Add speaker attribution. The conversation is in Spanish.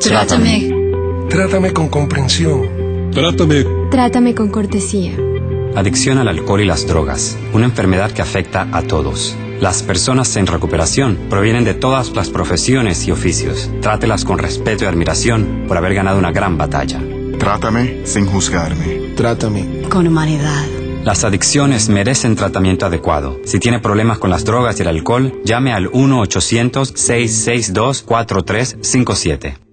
Speaker 1: Trátame.
Speaker 2: Trátame con comprensión.
Speaker 3: Trátame.
Speaker 4: Trátame con cortesía.
Speaker 5: Adicción al alcohol y las drogas, una enfermedad que afecta a todos. Las personas en recuperación provienen de todas las profesiones y oficios. Trátelas con respeto y admiración por haber ganado una gran batalla.
Speaker 6: Trátame sin juzgarme.
Speaker 2: Trátame.
Speaker 1: Con humanidad.
Speaker 5: Las adicciones merecen tratamiento adecuado. Si tiene problemas con las drogas y el alcohol, llame al 1-800-662-4357.